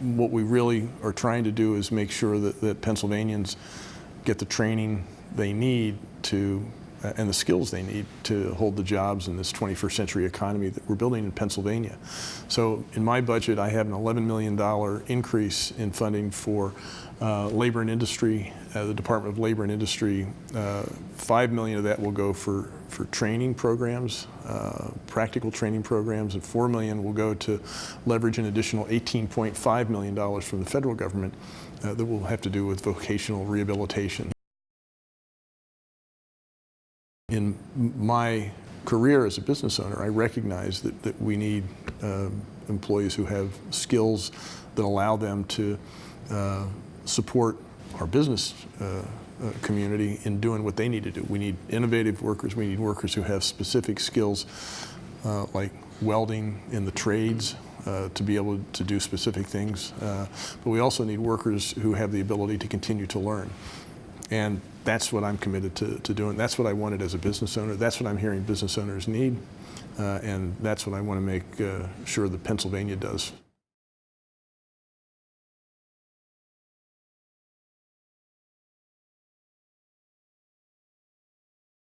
what we really are trying to do is make sure that, that Pennsylvanians get the training they need to and the skills they need to hold the jobs in this 21st century economy that we're building in Pennsylvania. So in my budget, I have an $11 million increase in funding for uh, labor and industry, uh, the Department of Labor and Industry. Uh, 5 million of that will go for, for training programs, uh, practical training programs, and 4 million will go to leverage an additional $18.5 million from the federal government uh, that will have to do with vocational rehabilitation in my career as a business owner, I recognize that, that we need uh, employees who have skills that allow them to uh, support our business uh, uh, community in doing what they need to do. We need innovative workers. We need workers who have specific skills uh, like welding in the trades, uh, to be able to do specific things. But we also need workers who have the ability to continue to learn. And that's what I'm committed to, to doing. That's what I wanted as a business owner. That's what I'm hearing business owners need. Uh, and that's what I want to make uh, sure that Pennsylvania does.